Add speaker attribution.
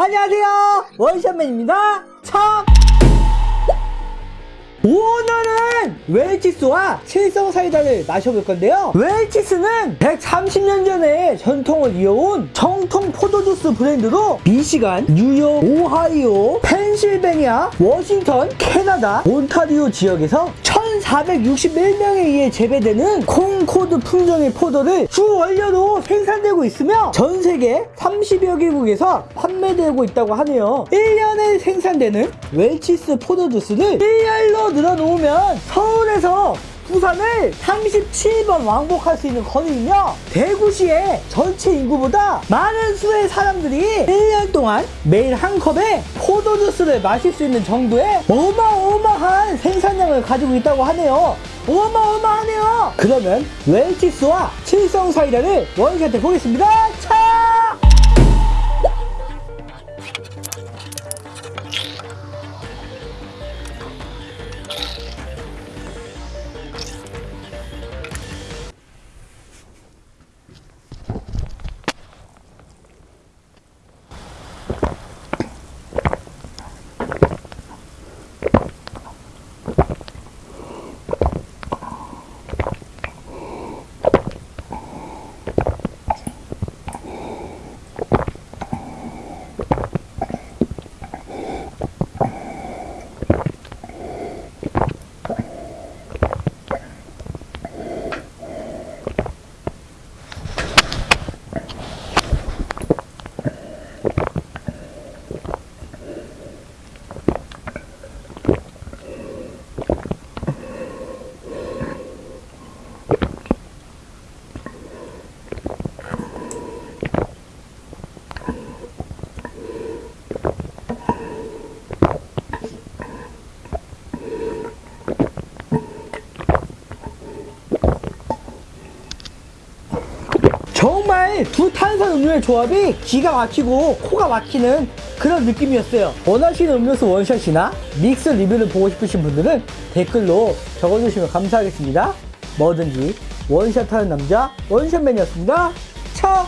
Speaker 1: 안녕하세요. 원샷맨입니다. 참 오늘은 웰치스와 칠성 사이다를 마셔볼 건데요. 웰치스는 130년 전에 전통을 이어온 정통 포도주스 브랜드로 미시간, 뉴욕, 오하이오, 펜실베니아, 워싱턴, 캐나다, 온타리오 지역에서 1461명에 의해 재배되는 콩코드 품종의 포도를 주 원료로 생산되고 있으며 전 세계 30여 개국에서 판매되고 있다고 하네요. 1년에 생산되는 웰치스 포도 주스를 1열로 늘어놓으면 서울에서 부산을 37번 왕복할 수 있는 거리이며 대구시의 전체 인구보다 많은 수의 사람들이 1년 동안 매일 한 컵에 포도주스를 마실 수 있는 정도의 어마어마한 생산량을 가지고 있다고 하네요. 어마어마하네요. 그러면 웰치스와 칠성 사이다를 원샷해 보겠습니다. 정말 두 탄산 음료의 조합이 기가 막히고 코가 막히는 그런 느낌이었어요. 원하시는 음료수 원샷이나 믹스 리뷰를 보고 싶으신 분들은 댓글로 적어주시면 감사하겠습니다. 뭐든지 원샷하는 남자 원샷맨이었습니다. 차!